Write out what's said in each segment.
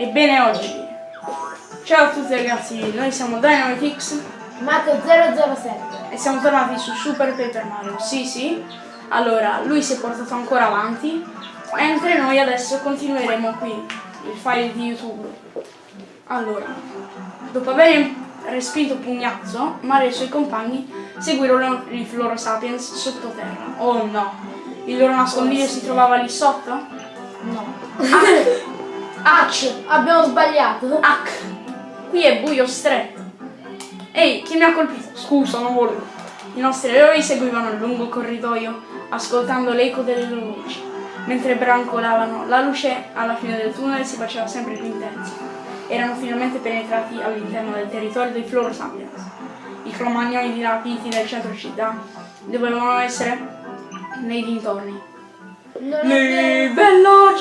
Ebbene oggi, ciao a tutti ragazzi, noi siamo DynamiteX Marco 007. e siamo tornati su Super Paper Mario. Sì, sì, allora lui si è portato ancora avanti, mentre noi adesso continueremo qui il file di YouTube. Allora, dopo aver respinto Pugnazzo, Mario e i suoi compagni seguirono i Floro Sapiens sottoterra. Oh no, il loro nascondiglio si trovava lì sotto? No. H, abbiamo sbagliato. Hack! Qui è buio stretto. Ehi, chi mi ha colpito? Scusa, non volevo. I nostri eroi seguivano il lungo corridoio, ascoltando l'eco delle loro voci. Mentre brancolavano, la luce alla fine del tunnel si faceva sempre più intensa. Erano finalmente penetrati all'interno del territorio dei Floro Sapiens. I cromagnoni dirapiti del centro città dovevano essere nei dintorni. È. Livello 5-3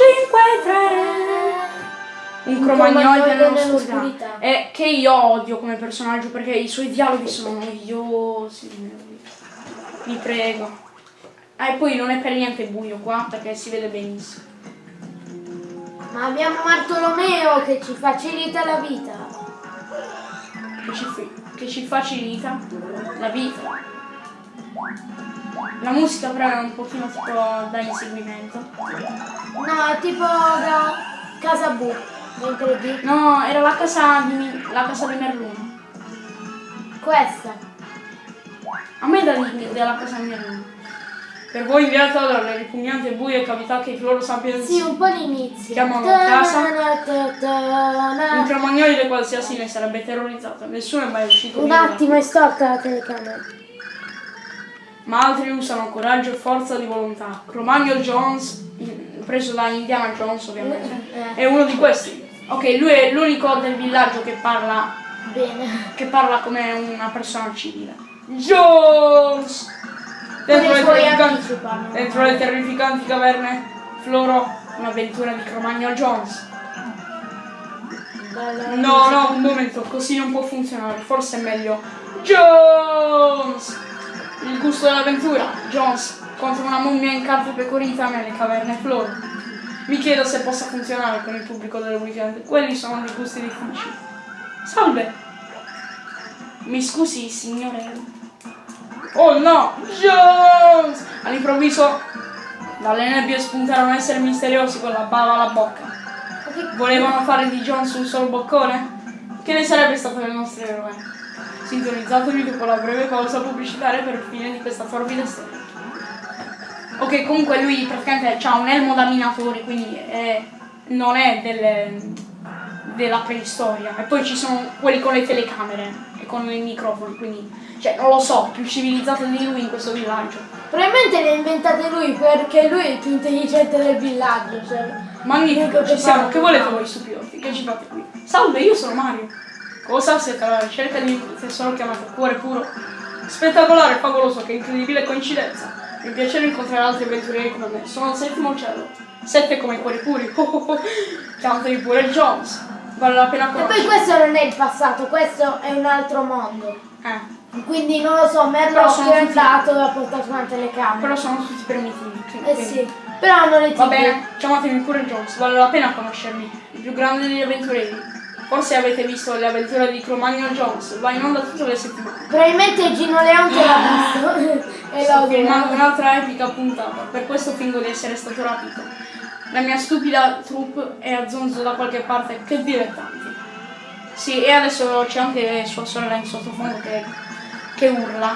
un cromagnoide cromagnoide nell'oscurità nell'oscurità. e che io odio come personaggio perché i suoi dialoghi sono noiosi vi prego ah, e poi non è per niente buio qua perché si vede benissimo Ma abbiamo Bartolomeo che ci facilita la vita. che ci, che ci facilita la vita la musica però è un pochino tipo da inseguimento No, tipo da Casa Bu. Di no era la casa di, la casa di Merluno questa. A me da lì della casa mia non. Per voi inviato dalle ripugnanti e buie cavità che loro sapiens Sì, un po' l'inizio. Chiamano casa. Un cromagnoide qualsiasi ne sarebbe terrorizzato. Nessuno è mai uscito Un attimo, è storta la telecamera. Ma altri usano coraggio e forza di volontà. Cromagno Jones, preso da Indiana Jones ovviamente, è uno di questi. Ok, lui è l'unico del villaggio che parla, Bene. che parla come una persona civile. Jones! Dentro le, terrificanti, dentro le terrificanti caverne Floro, un'avventura di Cromagno Jones. No, no, un momento, così non può funzionare. Forse è meglio. Jones! Il gusto dell'avventura. Jones contro una mummia in carta pecorita nelle caverne Floro. Mi chiedo se possa funzionare con il pubblico del weekend. Quelli sono dei gusti difficili. Salve! Mi scusi, signore. Oh no! Jones! All'improvviso dalle nebbie spuntarono esseri misteriosi con la bava alla bocca. Volevano fare di Jones un solo boccone? Che ne sarebbe stato del nostro eroe? Sintonizzatevi dopo la breve pausa pubblicitaria per il fine di questa torbida storia. Ok, comunque lui praticamente ha un elmo da minatore, quindi è- non è delle- della preistoria. E poi ci sono quelli con le telecamere e con i microfoni, quindi, cioè, non lo so, più civilizzato di lui in questo villaggio. Probabilmente le inventate lui perché lui è il più intelligente del villaggio. Cioè. Magnifico, ci che siamo. Che volete voi stupidoti? Che ci fate qui? Salve, io sono Mario. Cosa siete alla ricerca di un tesoro chiamato Cuore Puro? Spettacolare e favoloso, che incredibile coincidenza. Mi piacere incontrare altri avventurieri come me. Sono al settimo cielo. Sette come i cuori puri. Oh, oh, oh. Chiamatevi pure Jones. Vale la pena E poi conoscere. questo non è il passato, questo è un altro mondo. Eh, Quindi non lo so, Merlo sono è tutti- e ha portato una telecamera. però sono tutti primitivi. Eh quindi- sì, però non è Va tipo. bene, chiamatemi pure Jones, vale la pena conoscermi. Il più grande degli avventurieri. Forse avete visto le avventure di Cromagno Jones, va in onda tutte le settimane. Probabilmente Gino Leonte l'ha visto. e Sto filmando un'altra epica puntata, per questo fingo di essere stato rapito. La mia stupida troupe è a zonzo da qualche parte, che dilettanti. Sì, e adesso c'è anche sua sorella in sottofondo che, che urla.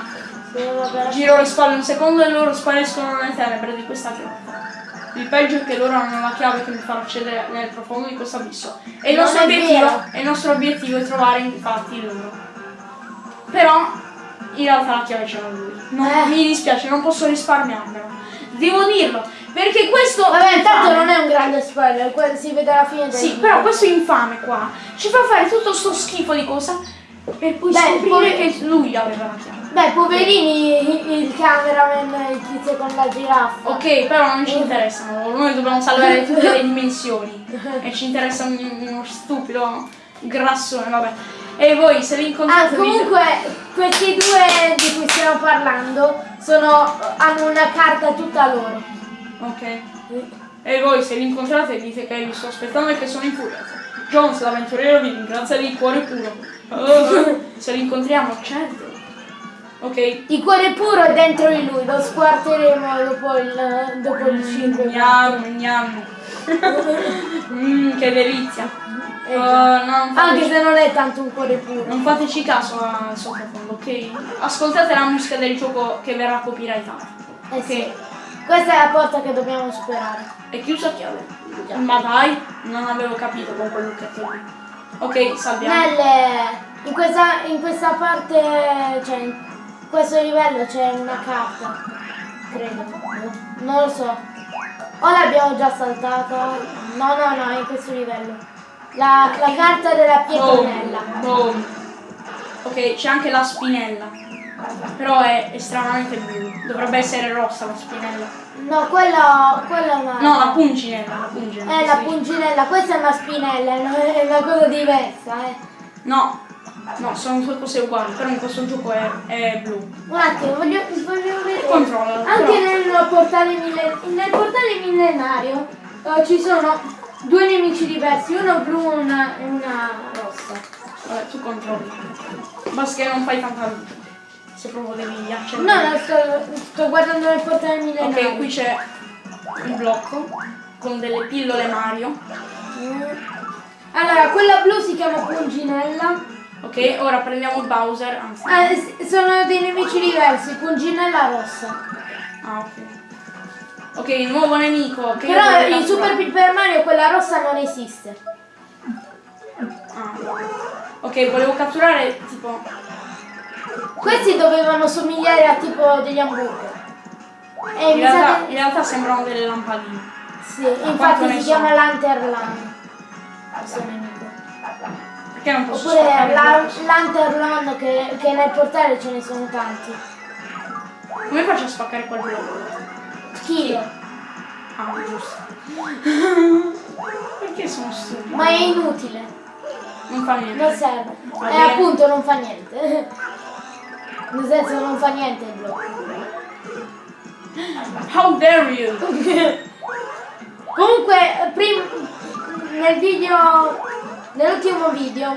Giro le spalle un secondo e loro spariscono nelle tenebre di questa grotta. Il peggio è che loro hanno la chiave che mi farà accedere nel profondo di questo abisso. E il nostro, obiettivo, il nostro obiettivo è trovare infatti loro. Però in realtà la chiave ce l'ha lui. Non- Eh. Mi dispiace, non posso risparmiarmelo. Devo dirlo, perché questo... Vabbè, intanto non è un grande spoiler, si vede alla fine del Sì, video. però questo infame qua ci fa fare tutto sto schifo di cosa per poi Beh, scoprire che lui aveva la chiave. Beh, poverini il cameraman, il tizio con la giraffa. Ok, però non ci interessano, noi dobbiamo salvare tutte le dimensioni e ci interessa un- uno stupido grassone, vabbè. E voi se vi Ah, incontrate vi- comunque questi due di cui stiamo parlando sono, hanno una carta tutta loro. Ok. E voi se vi incontrate dite che vi sto aspettando e che sono infuriato. Jones, l'avventuriero, vi ringrazia di cuore puro. Oh, se li incontriamo, certo. Ok. Il cuore puro è dentro di lui, lo squarteremo dopo il, dopo il cibo. Gnam, gnam. Mm, che delizia. Eh, Oh, no, Anche se non è tanto un cuore puro. non fateci caso al sottofondo, ok? Ascoltate la musica del gioco che verrà copyrightata. Eh sì. Questa è la porta che dobbiamo superare. È chiusa a chiave. Ma dai, non avevo capito con quel lucchetto lì. Ok, salviamo. Nelle, in, questa, in questa parte, cioè in questo livello c'è una carta. Credo. Non lo so. O l'abbiamo già saltata? No, no, no, in questo livello. La, la carta della pietronella. Boom. Ok, c'è anche la spinella. Però è estremamente blu. Dovrebbe essere rossa la spinella. No, quella, quella è una... No, la punginella, la punginella. È la sì. punginella, questa è una spinella, no? è una cosa diversa, eh. No, no, sono due cose uguali, però in questo gioco è, è blu. Un attimo, voglio, voglio vedere. Controlla. Anche nel portale, mille- nel portale millenario eh, ci sono due nemici diversi, uno blu e una, e una rossa. Vabbè, tu controlli. Basta che non fai tanta luce. Se proprio devi No, accendere. no, sto, sto guardando nel portale millenario. Ok, qui c'è un blocco con delle pillole Mario. Mm. Allora, quella blu si chiama Punginella. Ok, ora prendiamo Bowser, anzi. Ah, sono dei nemici diversi, Punginella rossa. Ah, ok. Ok, nuovo nemico. Che Però vorrei in Super catturare. Paper Mario quella rossa non esiste. Ah. Ok, volevo catturare tipo. Questi dovevano somigliare a tipo degli hamburger. E In realtà, che- in realtà sembrano delle lampadine. Sì, quanto infatti si chiama Lanterlan. Perché non posso Oppure la? Lanterlan che, che nel portale ce ne sono tanti. Come faccio a spaccare quel blocco? Kilo. Ah, giusto. Perché sono stupido? Ma è inutile. Non fa niente. Non serve. E bene. appunto non fa niente. Nel senso non fa niente il blocco. How dare you? Comunque, prim- nel video, nell'ultimo video,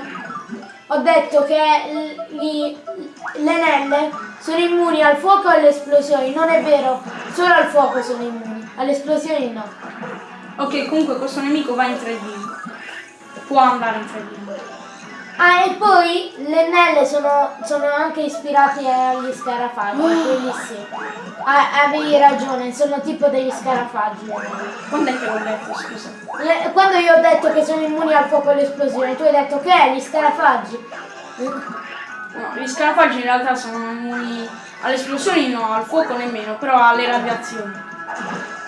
ho detto che gli- le nelle sono immuni al fuoco e alle esplosioni. Non è vero, solo al fuoco sono immuni, alle esplosioni no. Ok, comunque questo nemico va in 3D. Può andare in 3D. Ah, e poi le nelle sono, sono anche ispirati agli scarafaggi, quelli sì. Ah, avevi ragione, sono tipo degli scarafaggi. Quando è che l'ho detto, scusa? Le- quando io ho detto che sono immuni al fuoco e all'esplosione, tu hai detto che è gli scarafaggi. No, gli scarafaggi in realtà sono immuni alle esplosioni no, al fuoco nemmeno, però alle radiazioni.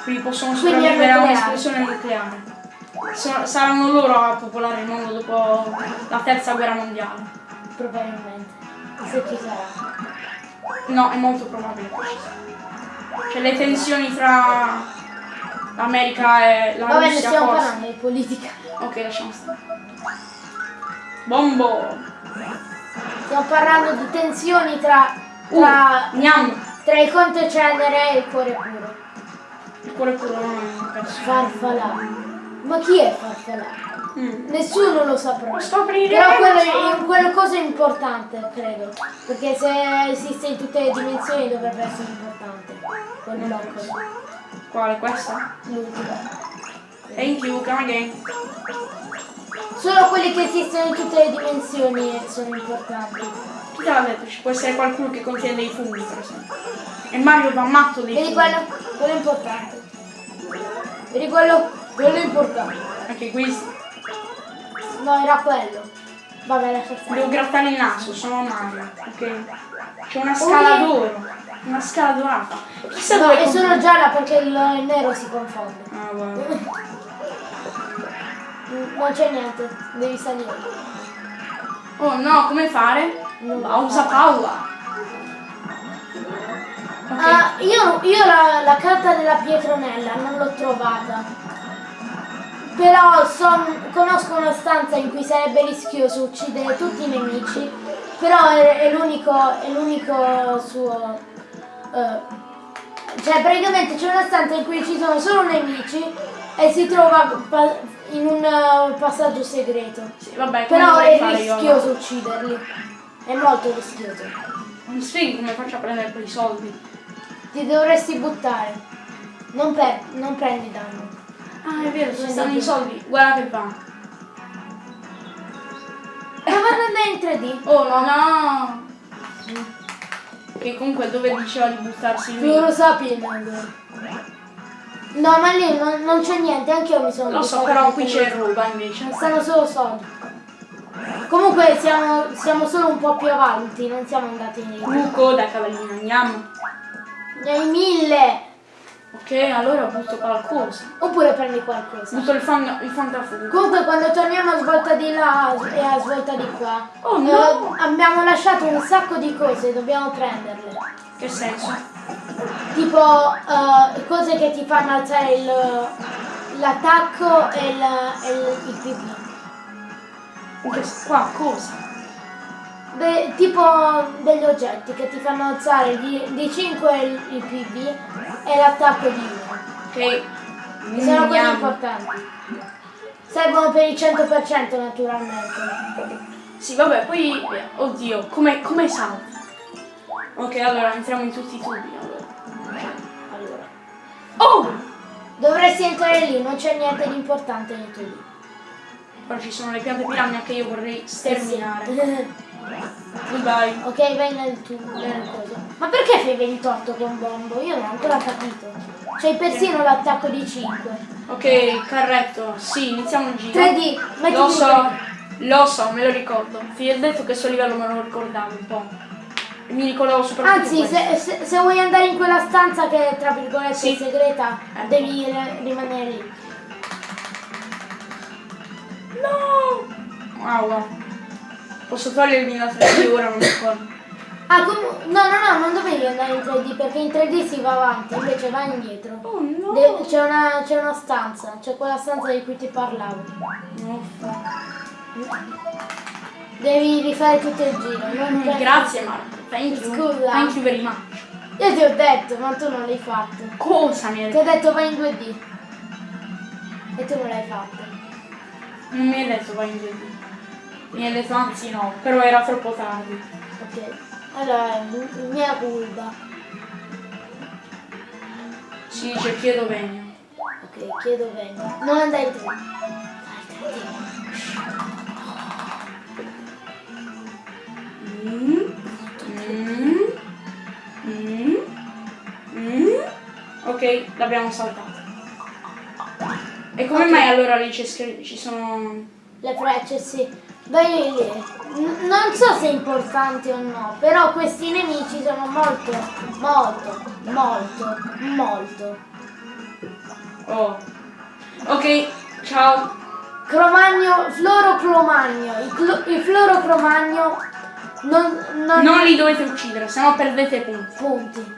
Quindi possono Quindi sopravvivere a un'esplosione nucleare. So- saranno loro a popolare il mondo dopo la terza guerra mondiale. Probabilmente. Se ci sarà. No, è molto probabile che ci sia. Cioè le tensioni tra l'America e la Vabbè, ne Russia stiamo forse. parlando di politica. Ok, lasciamo stare. Bombo! Stiamo parlando di tensioni tra, tra, Uh, gnam! tra il conte cenere e il cuore puro. Il cuore puro non è un pezzo. Ma chi è Farfalà? Mm. Nessuno lo saprà. Scopriremo! Però quello è quello cosa è importante, credo. Perché se esiste in tutte le dimensioni dovrebbe essere importante. Quel blocco. Quale? Questa? L'ultimo. Thank you, come again. Solo quelli che esistono in tutte le dimensioni sono importanti. Chi te l'ha detto? Ci può essere qualcuno che contiene dei funghi, per esempio. E Mario va matto dei Vedi funghi. quello? Quello è importante. Vedi quello? Quello è importante. Anche qui No, era quello. Vabbè, lascia stare. devo grattare il naso, sono Mario, ok? C'è una scala Oh, d'oro, una scala dorata. Chissà No, dove è solo gialla perché il, il nero si confonde. Ah, guarda. Non c'è niente, devi salire. Oh no, come fare? Non lo Pausa so. Paula. Ok. Ah, io io la, la carta della Pietronella non l'ho trovata. Però son- conosco una stanza in cui sarebbe rischioso uccidere tutti i nemici. Però è, è l'unico è l'unico suo. eh, cioè praticamente c'è una stanza in cui ci sono solo nemici e si trova in un eh, passaggio segreto. Sì, vabbè, Però è fare io? rischioso ucciderli. È molto rischioso. Non spieghi come faccio a prendere quei soldi? Ti dovresti buttare. Non, non prendi danno. Ah, è vero, ci Non stanno i soldi. Guarda che va. Ma vanno andare in 3D. Oh no, no! Che comunque dove diceva di buttarsi lì? Loro sapien. No, ma lì non, non c'è niente, anche io mi sono Lo so, però qui c'è roba invece. Stanno solo soldi. Comunque siamo, siamo solo un po' più avanti, non siamo andati in lì. Buco da cavallino, andiamo. Ne hai mille! Ok, allora butto qualcosa. Oppure prendi qualcosa. Butto il, fan, il fantafuoco. Comunque quando torniamo a svolta di là e a svolta di qua, Oh, no! eh, abbiamo lasciato un sacco di cose, dobbiamo prenderle. Che senso? Tipo eh, cose che ti fanno alzare il- l'attacco e il, il, il che- Qua, cosa? Beh, tipo degli oggetti che ti fanno alzare di, di 5 il, il PV e l'attacco di 1. Ok. Che sono cose importanti. Servono per il 100% naturalmente. Sì, vabbè, poi... Oddio, come, come salti? Ok, allora entriamo in tutti i tubi. Allora. allora. Oh! Dovresti entrare lì, non c'è niente di importante nei tubi. Però ci sono le piante piranha che io vorrei sterminare. Sì. Goodbye. ok, vai nel tubo, nel coso. Ma perché fai 28 con bombo? Io non ho ancora capito. C'hai persino l'attacco di 5. Ok, carretto. Sì, iniziamo il giro. 3D, metti Lo so, lo so, me lo ricordo. Ti ho detto che sto livello me lo ricordavo un po'. Mi ricordavo soprattutto Anzi, se, se- se vuoi andare in quella stanza che è tra virgolette Sì. segreta, Eh. devi re- rimanere lì. No! Wow. Posso togliermi la 3D ora, non ricordo. Ah, comu- no, no, no, non dovevi andare in 3D perché in 3D si va avanti, invece vai indietro. Oh no! De- c'è, una, c'è una stanza, c'è quella stanza di cui ti parlavo. No. Devi rifare tutto il giro. non per- Grazie Marco, thank you. Scusa. Thank you very much. Io ti ho detto, ma tu non l'hai fatto. Cosa mi hai Ti ho detto? detto vai in 2D. E tu non l'hai fatto. Non mi hai detto vai in 2D. Mi hai detto anzi no, però era troppo tardi. Ok. Allora, mia curva. Si dice chiedo vegno. Ok, chiedo bene. Non andare in 3D. Vai 3D. Mm. Mm. Mm. Mm. Ok, l'abbiamo saltato. E come Ok. mai allora lì ci sono... Le frecce, sì. N- non so se è importante o no, però questi nemici sono molto, molto, molto, molto. Oh. Ok, ciao. Cromagno, florocromagno. Il, clo- il florocromagno non, non, Non li dovete uccidere, sennò perdete punti. punti.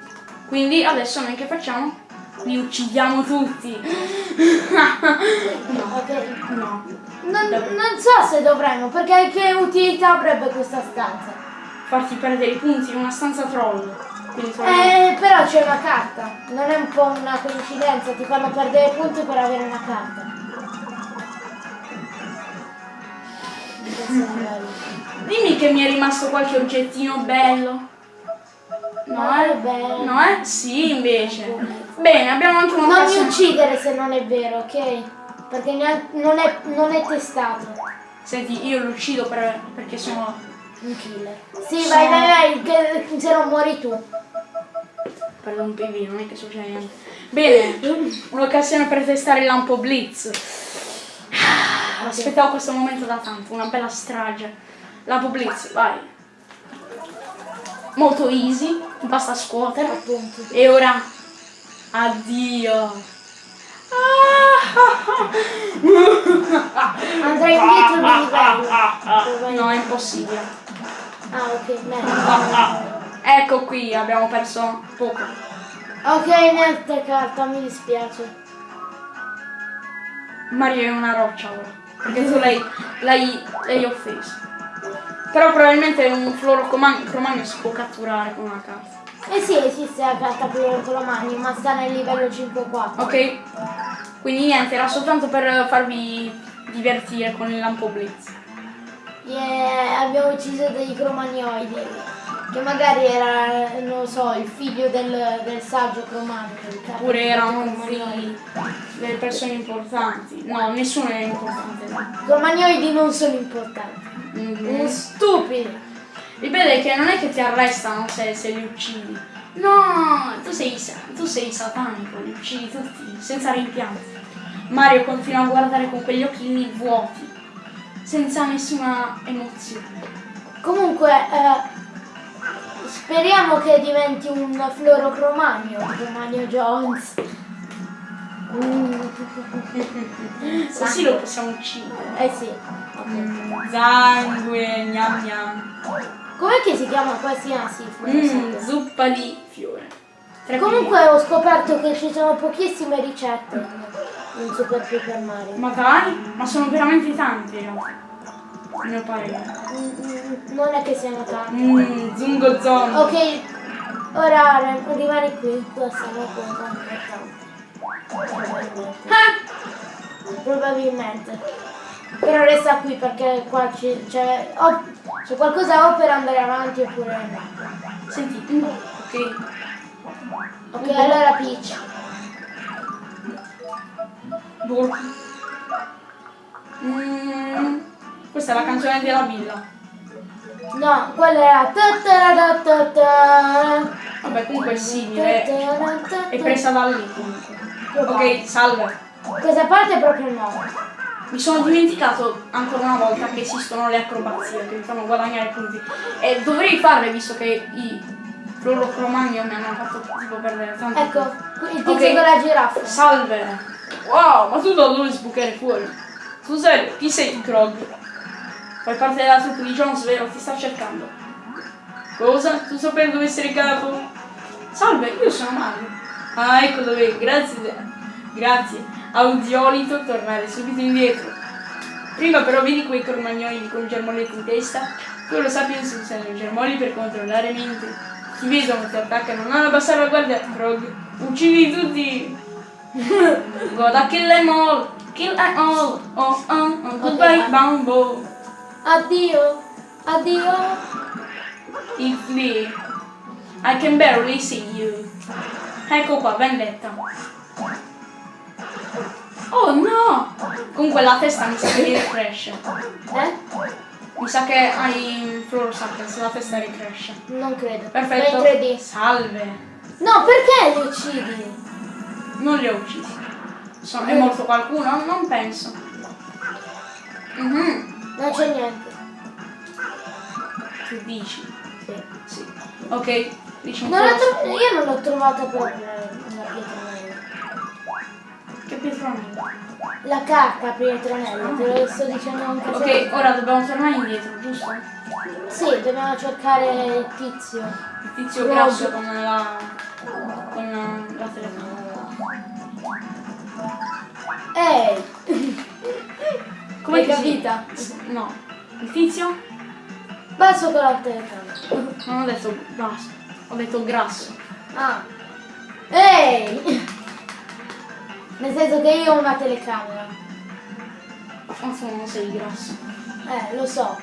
Quindi adesso noi che facciamo? Li uccidiamo tutti. no, no. Non, non so se dovremmo, perché che utilità avrebbe questa stanza? Farti perdere i punti in una stanza troll. Eh, però c'è una carta. Non è un po' una coincidenza, ti fanno perdere punti per avere una carta. Dimmi che mi è rimasto qualche oggettino bello. No, Ma eh? è bello. No, eh? Sì, invece. Bene, abbiamo anche Non mi uccidere se non è vero, ok? Perché non, è, non è testato. Senti, io lo uccido per- perché sono... Un killer. Sì, vai, vai, vai, che se no muori tu. Per un PV, non è che succede niente. Bene, un'occasione per testare il lampo Blitz. Ah, Aspettavo questo momento da tanto, una bella strage. Lampo Blitz, vai. Molto easy, basta scuotere. Appunto. E ora, addio. Andrai indietro di livello. No, è impossibile. Ah, ok, bene. Ecco qui, abbiamo perso poco. Ok, niente carta, mi dispiace. Mario è una roccia ora. Perché tu l'hai offeso. Però probabilmente un fluorocromagno si può catturare con una carta. Eh sì, esiste la carta per con la ma sta nel livello 5-4. Ok? Quindi niente, era soltanto per farvi divertire con il lampo blitz. Yeah, abbiamo ucciso dei cromagnoidi. Che magari era, non lo so, il figlio del, del saggio cromagno. Oppure erano figli delle persone importanti. No, nessuno è importante. I cromagnoidi non sono importanti. Mhm. Sono stupidi. Il bello è che non è che ti arrestano se, se li uccidi. No, tu sei, tu sei satanico, li uccidi tutti, senza rimpianti. Mario continua a guardare con quegli occhini vuoti, senza nessuna emozione. Comunque, eh, speriamo che diventi un fluorocromagno, Cromagno Jones. Mm, Così lo possiamo uccidere. eh sì. Mm, sangue, gnam gnam. Com'è che si chiama quasi? Ah sì, Mm, zuppa di fiore. Tre Comunque ho scoperto che ci sono pochissime ricette in Super Paper Mario. Ma dai, ma sono veramente tanti in realtà. A mio parere. Mm, mm, non è che siano tante. Mmm, zungo zon. Ok, ora rimani qui, questa è una cosa importante. Ah! Probabilmente. Però resta qui perché qua c'è, o- c'è qualcosa o per andare avanti oppure no. Senti, mm, ok. Ok, allora Peach. Burp. Mm, questa è la canzone della villa. No, quella era. Vabbè, comunque è simile. È presa da lì comunque. Ok, salve. Questa parte è proprio nuova. Mi sono dimenticato ancora una volta che esistono le acrobazie che mi fanno guadagnare punti. E dovrei farle visto che i fluorocromagno mi hanno fatto tipo perdere tanto. Ecco, il tizio Ok. con la giraffa. Salve! Wow, ma tu da dove sbucare fuori? Sul serio, chi sei Krog? Fai parte della troupe di Jones, vero? Ti sta cercando. Cosa? Tu sapevi dove essere capo? Salve, io sono Mario. Ah, ecco dove, grazie. Grazie. Audiolito tornare subito indietro. Prima però vedi quei cromagnoli con germoletti in testa? Tu lo sappi si usano i germogli per controllare mente. Ti vedono, ti attaccano, non abbassare la guardia, Krog. Uccidi tutti! Gotta kill them all, kill them all, oh oh, oh goodbye Ok. Bumbo. Addio, addio. It's Lee. I can barely see you. Ecco qua, vendetta. Oh no! Comunque la testa mi sa che ricresce. Eh? Mi sa che hai Floro Sapiens, la testa ricresce. Non credo. Perfetto. 3D. Salve. No, perché li uccidi? Non li ho uccisi. Sono- è morto qualcuno? Non penso. Mhm. Non c'è niente. Tu dici? Sì. Sì. Ok, dici un Non io non l'ho trovata proprio. Che pietronello. La carta pietronella, te lo sto dicendo anche Ok, ora dobbiamo tornare indietro, giusto? Sì, dobbiamo cercare il tizio. Il tizio Rob. grasso con la. con la telecamera. Ehi! Come si- capita? No. Il tizio? Basso con la telecamera. Non ho detto basso, ho detto grasso. Ah. Ehi! Nel senso che io ho una telecamera. Ma tu non sei grasso. Eh, lo so.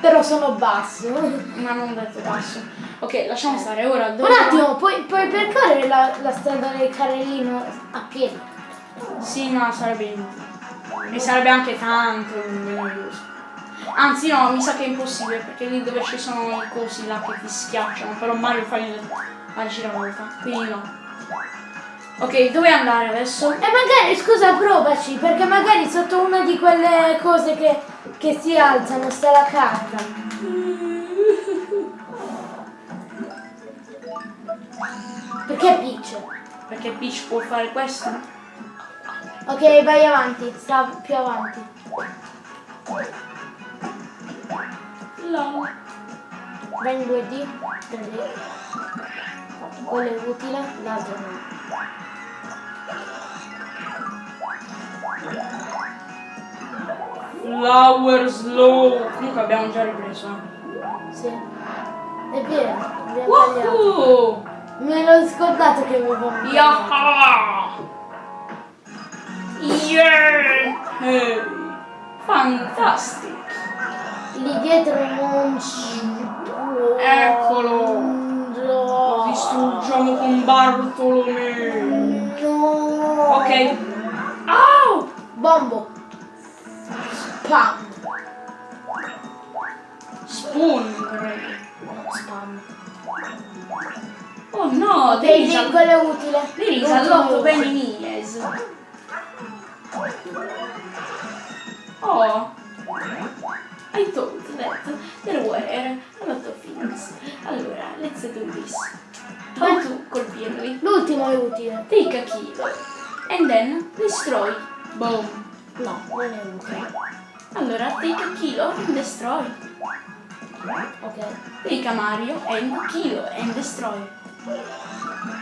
Però sono basso. Ma non detto basso. Ok, lasciamo stare ora. Dove Un attimo, puoi, puoi percorrere la, la strada del carrellino a piedi? Sì, ma sarebbe inutile. E sarebbe anche tanto noioso. Anzi no, mi sa che è impossibile perché lì dove ci sono i cosi là che ti schiacciano, però Mario fa il- la giravolta, quindi no. Ok, dove andare adesso? E magari, scusa, provaci, perché magari sotto una di quelle cose che, che si alzano sta la carta. Perché Peach? Perché Peach può fare questo? Ok, vai avanti, sta più avanti. No. Vai in 2D, 3D. Quello è utile, l'altro no. Flower slow. Comunque abbiamo già ripreso. eh. Sì. È vero. Woohoo! Me l'ho scordato che avevo un Yaha! Yeah! Hey. Fantastic! Lì dietro non. Eccolo. No. Distruggiamo con Bartolomeo. Ok. Au! Bombo. Spam. Spoon. Spam. Oh no, devi lì, quello è utile. Devi L'ultimo all'otto. Mies. Oh. I thought that there were a lot of things. Allora, let's do this. How to colpirli? L'ultimo è utile. Take a kilo. And then destroy. Boom. No, non è utile. Allora, take a kilo and destroy. Ok. Take a Mario and kilo and destroy.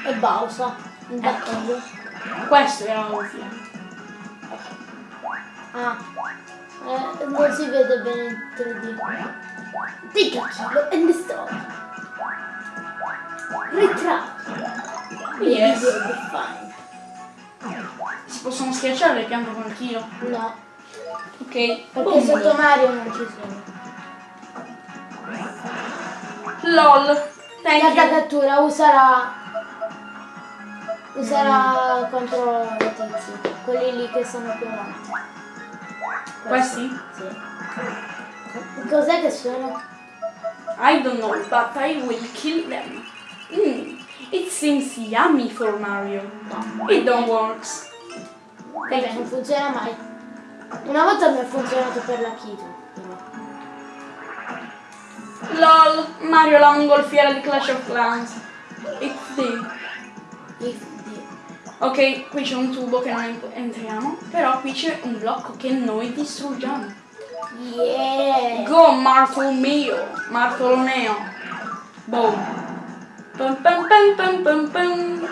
E Bausa. D'accordo. Questo era utile. Ah. Eh, non si vede bene in 3D. Take a kilo and destroy. Ritravi. Yes. Video define. Si possono schiacciare le piante con il? No, Ok. perché Boom. sotto Mario non ci sono. LOL. Thank you. cattura userà userà contro i tizi, quelli lì che sono più avanti. Questi? Sì. Cos'è che sono? I don't know, but I will kill them. Mm, it seems yummy for Mario. It don't works. Vabbè, non funziona mai. Una volta mi è funzionato per la però. LOL. Mario la mongolfiera di Clash of Clans. XD. Ok, qui c'è un tubo che noi entriamo, però qui c'è un blocco che noi distruggiamo. Yeah! Go Martolomeo, Martolomeo. Boom. Pum, pum, pum, pum, pum, pum.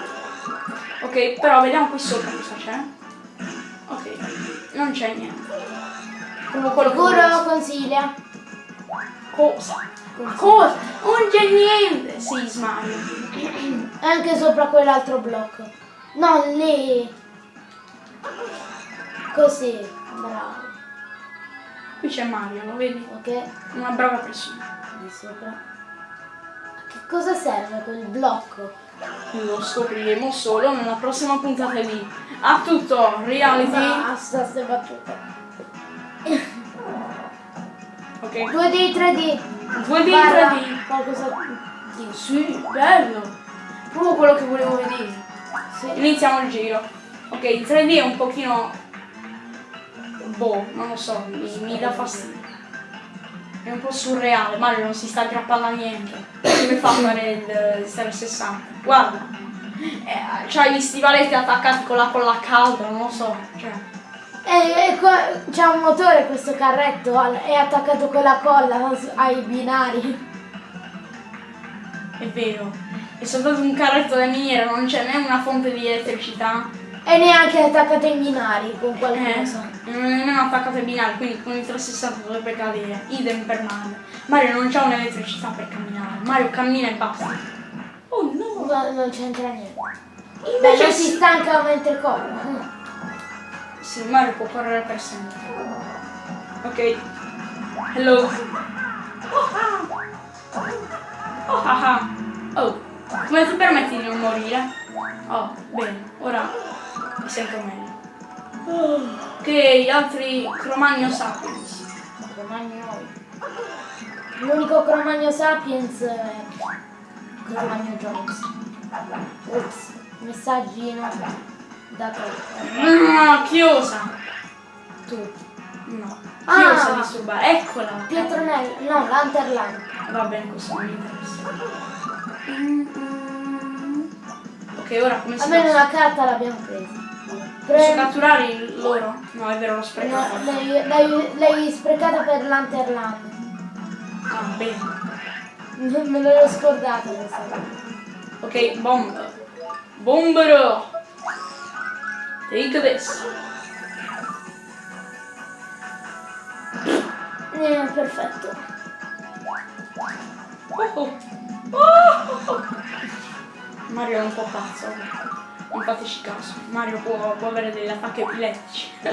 Ok, però vediamo qui sopra cosa c'è. Non c'è niente. Che Sicuro consiglia? Cosa? Cosa? Non c'è niente! Sì, Mario. Anche sopra quell'altro blocco. No, lì. Così, bravo. Qui c'è Mario, lo vedi? Ok? Una brava persona. Di sopra. A che cosa serve quel blocco? Lo scopriremo solo nella prossima puntata di A tutto reality. Basta ste battute. Ok. 2D, 3D. 2D, Barra 3D. Qualcosa di... Sì, bello. Proprio quello che volevo vedere. Sì. Iniziamo il giro. Ok, il 3D è un pochino... Boh, non lo so, mi, mi dà fastidio. È un po' surreale, Mario non si sta aggrappando a niente. Come fa a fare il, il 360? Guarda. Eh, c'hai gli stivaletti attaccati con la colla calda, non lo so. Cioè, E, e qua c'è un motore questo carretto, è attaccato con la colla ai binari. è vero. È soltanto un carretto da miniera, non c'è né una fonte di elettricità. E neanche è attaccato ai binari con Eh, qualcosa. non è nemmeno attaccato ai binari, quindi con il 360 dovrebbe cadere. Idem per Mario. Mario non c'ha un'elettricità per camminare. Mario cammina e basta. Oh no! No, non c'entra niente. Invece non si stanca mentre corre. Sì, Mario può correre per sempre. Ok. Hello. Oh ah. Oh ah ah. Oh. Come ti permetti di non morire? Oh, bene. Ora mi sento meglio. Ok, altri Cromagno Sapiens. Cromagno. L'unico Cromagno Sapiens è Cromagno Jones. Ops, messaggino dato Ah, chiosa. tu. No. Ah. Chiosa disturbare. Eccola. Pietronello, no, Lanterland. Va bene così, non mi interessa. Mm, mm. Ok, ora come si Almeno una carta l'abbiamo presa. Posso catturare il loro? No, è vero, l'ho no, sprecato. l'hai, sprecata per Lanterland. Ah, bene. Me l'ero scordata questa. Ok, bomb. Bombero. Take this. Eh, perfetto. Oh, oh. Oh, oh. Mario è un po' pazzo. Non fateci caso, Mario può, può avere degli attacchi epilettici.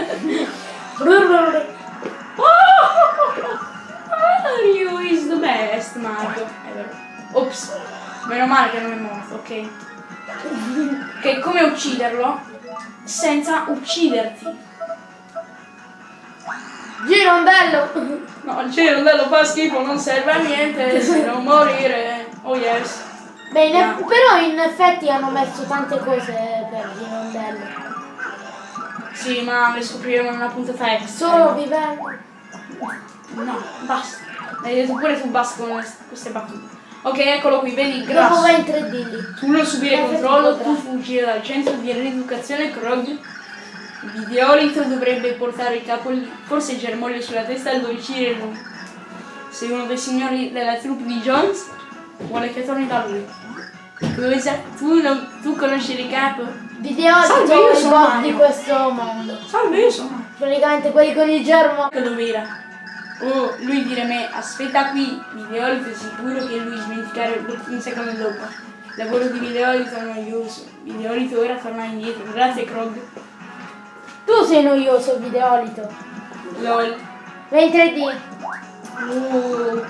Mario is the best, Mario. È vero. Ops, meno male che non è morto, ok? Ok, come ucciderlo? Senza ucciderti. Girondello! No, il cirondello fa schifo, non serve a niente, se non morire. Oh yes. Beh, in eff- però in effetti hanno messo tante cose per Girondello. Sì, ma le scopriremo nella puntata extra. Solo vivendo. No, basta. Hai detto pure tu basta con queste battute. Ok, eccolo qui, vedi il Dopo grasso. va in 3D lì. Tu non subire Eh, controllo, tu fuggire dal centro di rieducazione Krog. Videolito dovrebbe portare il capo lì, forse il germoglio sulla testa e uccidere lui. Sei uno dei signori della troupe di Jones? Vuole che torni da lui. Cosa? Tu, non, tu conosci capo? Videolito Salve, io sono Mario. di questo mondo. Salve, io sono. Praticamente quelli con il germo. Che dov'era? Oh, lui dire me, aspetta qui, Videolito è sicuro che lui dimenticare un secondo dopo. Lavoro di Videolito è noioso. Videolito ora torna indietro. Grazie Krog. Tu sei noioso, Videolito. LOL. In 3D. Oh,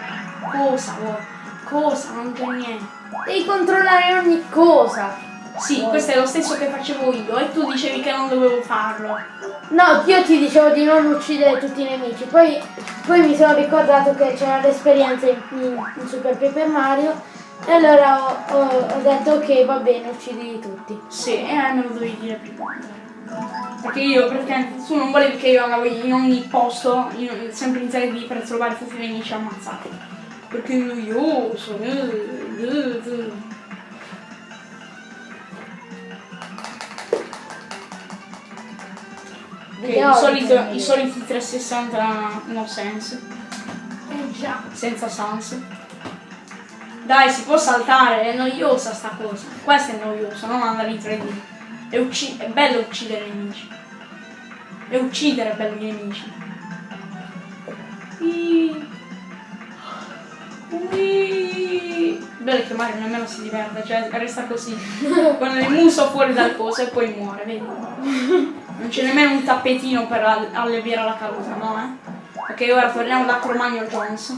cosa? oh, Cosa? Non c'è niente. Devi controllare ogni cosa. Sì, questo è lo stesso che facevo io e tu dicevi che non dovevo farlo. No, io ti dicevo di non uccidere tutti i nemici, poi, poi mi sono ricordato che c'era l'esperienza in, in- Super Paper Mario e allora ho, ho- ho detto ok va bene, uccidi tutti. Sì, e eh, me lo dovevi dire prima. Perché io praticamente tu non volevi che io andavo in ogni posto, in- sempre in 3D per trovare tutti i nemici ammazzati. Perché è noioso. eh, eh, eh. Ok, i, solito- I soliti 360 no sense. Eh già. senza sans. Dai, si può saltare, è noiosa sta cosa. Questo è noioso, non andare in 3D. È, è bello uccidere i nemici. E uccidere bello i nemici. Ui. Bello che Mario nemmeno si diverte, cioè resta così. Con il muso fuori dal coso e poi muore, vedi? Non c'è nemmeno un tappetino per all- alleviare la caduta, no eh? Ok, ora torniamo da Cromagno Jones.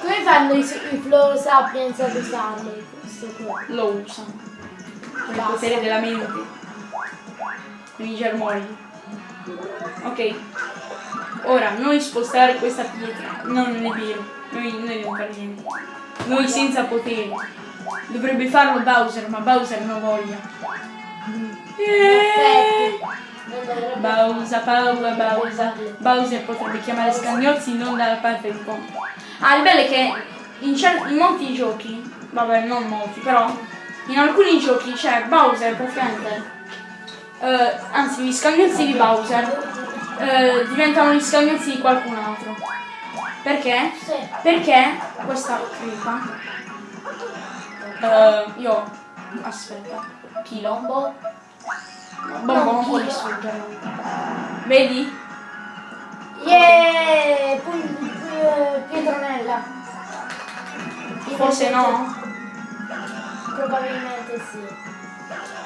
Come fanno i, i Flow Sapiens ad usarlo questo qua? lo usano con il potere della mente con i germogli ok ora noi spostare questa pietra no non è vero noi, noi non fare niente noi senza poteri dovrebbe farlo Bowser ma Bowser non voglia. Dovrebbe Bowser, Bowser, Bowser. Bowser potrebbe chiamare scagnozzi non dalla parte di conto ah il bello è che in, in molti giochi vabbè non molti però in alcuni giochi c'è Bowser praticamente. Eh, anzi gli scagnozzi di Bowser. Eh, diventano gli scagnozzi di qualcun altro perché? Sì. perché questa crepa eh, io aspetta chilo Bombo. Non può distruggerlo vedi? Yeah! Pietronella. forse no Probabilmente sì.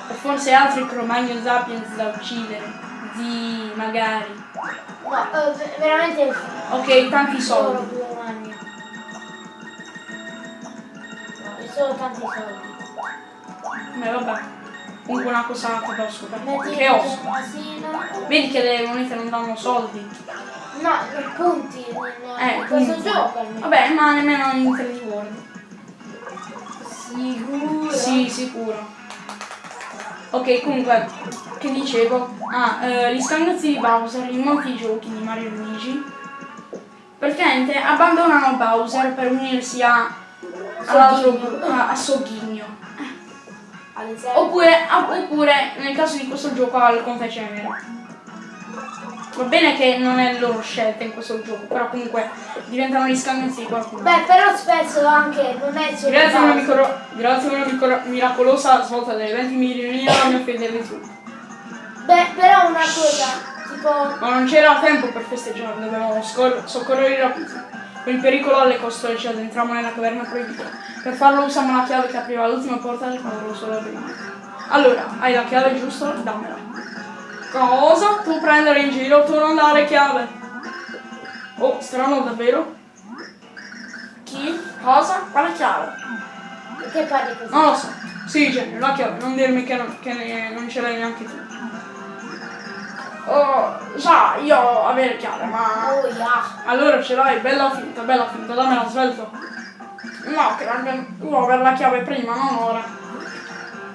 o forse altri Cromagno Sapiens da uccidere di magari No, eh, ve- veramente ok tanti solo soldi. No, è solo tanti soldi. Beh, vabbè. Comunque una cosa ho. Metti Che osso. asino. Vedi che le monete non danno soldi. No, punti in, Eh, in questo punti. gioco almeno. Vabbè, ma nemmeno in 3D World. Sicuro? Sì, sicuro. Ok, comunque, che dicevo? Ah, eh, gli scagnozzi di Bowser in molti giochi di Mario Luigi praticamente abbandonano Bowser per unirsi a Sogghigno. a, a Sogghigno. Oppure, oppure, nel caso di questo gioco, al Conte Cenere. Va bene che non è loro scelta in questo gioco, però comunque diventano gli scagnozzi di qualcuno. Beh, però spesso anche non è solo Grazie a una, micro- grazie a una micro- miracolosa svolta delle 20 milioni la mia fede su. Beh, però una cosa, tipo... Ma non c'era tempo per festeggiare, dovevamo soccorrere rapiti. Con il pericolo alle costole ci addentrammo nella caverna proibita. Per farlo usammo la chiave che apriva l'ultima porta del cavolo solo prima. Allora, hai la chiave giusto? Dammela. Cosa? Tu prendere in giro, tu non dare chiave. Oh, strano davvero? Chi? Cosa? Quale chiave? Perché parli così? Non lo so. Sì, genio, la chiave, non dirmi che non, che ne- non ce l'hai neanche tu. Sa, io avere chiave, ma... Oh, yeah. Allora ce l'hai, bella finta, bella finta, dammela svelto. No, che abbia- devo avere la chiave prima, non ora.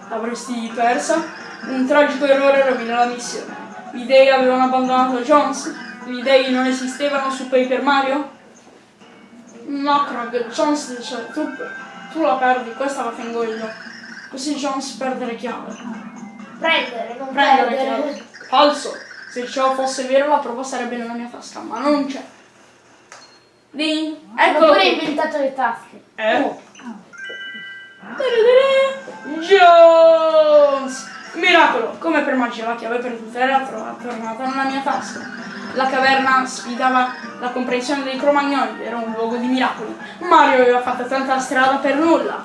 L'avresti persa? Un tragico errore rovina la missione. Gli dei avevano abbandonato Jones? Gli dei non esistevano su Paper Mario? No, Krog, Jones dice, tu, tu la perdi, questa la tengo io. Così Jones perde le chiavi. Prendere, non Prendere le perdere. chiavi. Falso. Se ciò fosse vero la prova sarebbe nella mia tasca, ma non c'è. Ding. Hanno Eccolo pure inventato le tasche. Eh? Tadadada. Jones! Miracolo! Come per magia la chiave perduta era tro- tornata nella mia tasca. La caverna sfidava la comprensione dei cromagnoli, era un luogo di miracoli. Mario aveva fatto tanta strada per nulla.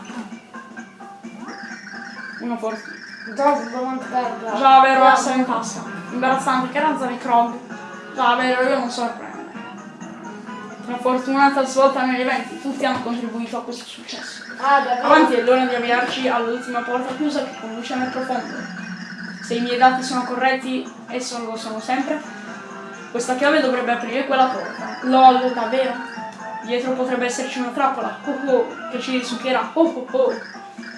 Una fortuna. Già, vero essere in tasca. Imbarazzante, che razza di Krog. Già vero, io non sorprende. Una fortunata svolta negli eventi, tutti hanno contribuito a questo successo. Ah? Avanti è l'ora di avviarci all'ultima porta chiusa che conduce nel profondo. Se i miei dati sono corretti, e sono, lo sono sempre, questa chiave dovrebbe aprire quella porta. LOL, davvero? Dietro potrebbe esserci una trappola, oh oh, che ci risucchierà, oh oh oh.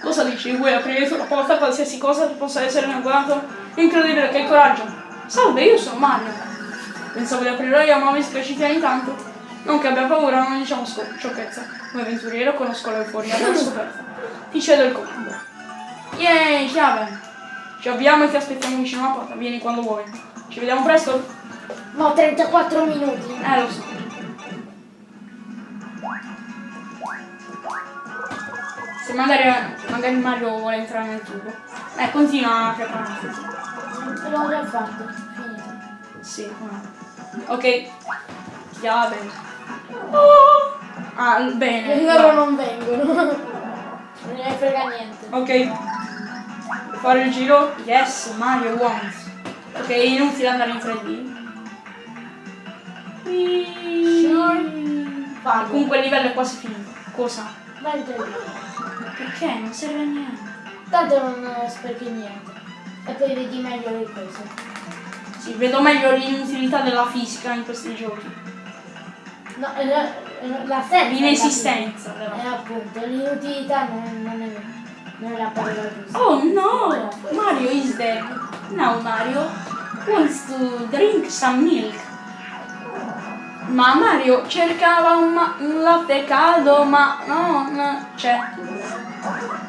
Cosa dici? Vuoi aprire tu la porta a qualsiasi cosa che possa essere inaugurato? Incredibile, che coraggio! Salve, io sono Mario. Pensavo di aprire io, ma mi spiacete intanto. Non che abbia paura, non diciamo sciocchezza. Come avventuriero conosco l'euforia della scoperta. Ti cedo il comando. Yay, chiave! Ci abbiamo e ti aspettiamo vicino alla porta. Vieni quando vuoi. Ci vediamo presto? No, 34 minuti. Eh, lo so. Se magari, magari Mario vuole entrare nel tubo. Eh, continua a prepararti. L'ho già fatto. Finito. Sì. Ok. Chiave. Oh. Ah, bene. E loro non vengono. Non ne frega niente. Ok. Fare il giro? Yes, Mario wants. Ok, inutile andare in 3D. Sure. Comunque il livello è quasi finito. Cosa? Vai in te. Perché? Non serve a niente. Tanto non eh, sprechi niente. E poi vedi meglio le cose. Sì, vedo meglio l'inutilità della fisica in questi giochi. No, eh, eh, la senza. L'inesistenza Eh, della appunto, l'inutilità non, non è, non è la parola giusta. Oh no! Mario is dead. Now Mario wants to drink some milk. Ma Mario cercava un, ma- un latte caldo, ma non c'è.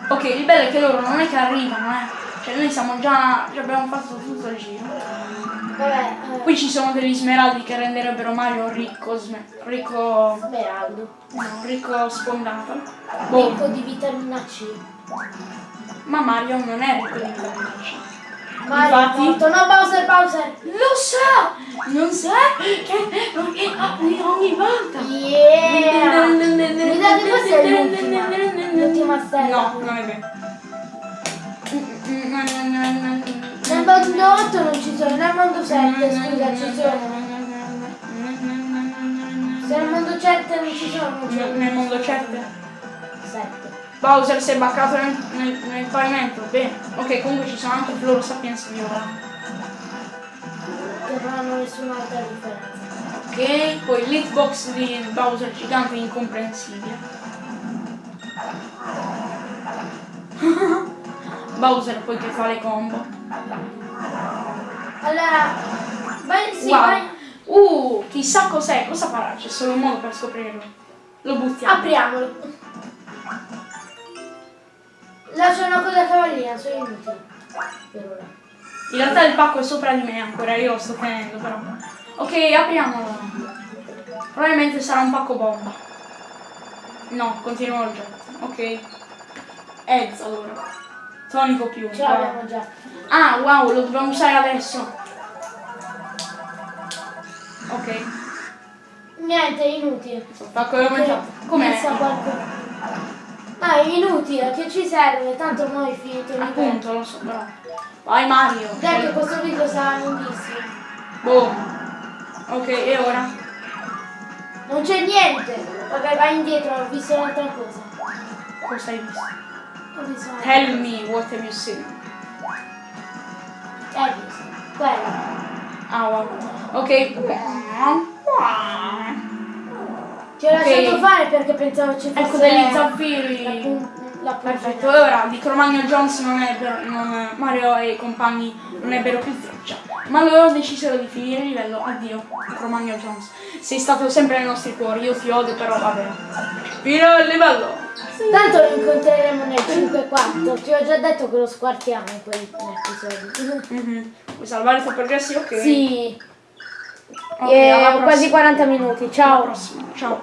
Ok, il bello è che loro non è che arrivano, eh. Cioè noi siamo già. già abbiamo fatto tutto il giro. Vabbè, eh, Qui ci sono degli smeraldi che renderebbero Mario ricco. ricco. Smeraldo. no, ricco sfondato. Boh. Ricco di vitamina C. Ma Mario non è ricco di vitamina C. Infatti- è morto. No, Bowser, Bowser. Lo sa! Non sa che ogni, ogni, volta. Yeah. Mi date questa è l'ultima. L'ultima stella. No, non è vero. Nel mondo 8 non ci sono, nel mondo 7 scusa ci sono. Se nel mondo 7 non ci sono, non ci sono. Nel mondo 7. 7. Bowser si è baccato nel, nel, nel pavimento. Bene. Ok, comunque ci sono anche Floro Sapiens viola. Che non hanno nessun'altra differenza. Ok, poi l'hitbox di Bowser gigante incomprensibile. Bowser poi che fa le combo. Allora, vai, sì, wow. vai. Uh, chissà cos'è, cosa farà? C'è solo un modo per scoprirlo. Lo buttiamo. Apriamolo. C'è una cosa cavallina, sono inutili. Per ora. In realtà il pacco è sopra di me ancora, io lo sto tenendo però. Ok, apriamolo. Probabilmente sarà un pacco bomba. No, continuo il gioco. Ok. Edz allora. Tonico più. Ce l'abbiamo già. Ah, wow, lo dobbiamo usare adesso. Ok. Niente, è inutile. Il pacco è aumentato. Com'è? Ah, è inutile, che ci serve? Tanto noi finito il livello. Appunto, lo so, però. Vai Mario. Dai che questo video sarà lunghissimo. Boh. Ok, e ora? Non c'è niente. Vabbè, vai indietro, ho visto un'altra cosa. Cosa hai visto? Ho visto un'altra Tell me what have you seen. Hai visto. Quella. Ah, wow. Ok. Ti ho Ok. lasciato fare perché pensavo ci fosse Ecco degli la, zaffiri. pun- la Perfetto, puntata. e ora di Cromagno Jones non ebbero, non, Mario e i compagni non ebbero più traccia. Ma loro decisero di finire il livello. Addio, Cromagno Jones. Sei stato sempre nei nostri cuori, io ti odio, però vabbè. Fino il livello! Tanto lo incontreremo nel 5-4. Ti ho già detto che lo squartiamo in quell'episodio. Mhm. Vuoi salvare i tuoi progressi? Ok. Sì. Ok, Eh, quasi prossima. 40 minuti. Ciao. Ciao.